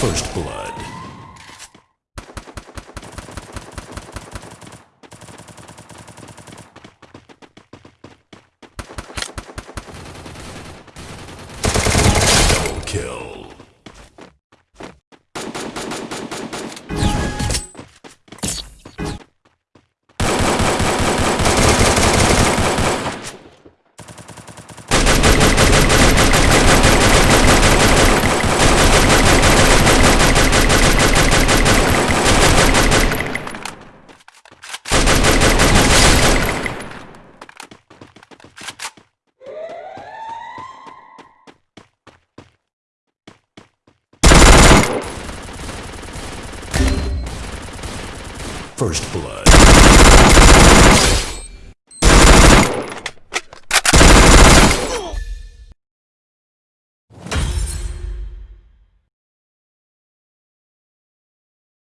first blood. First Blood.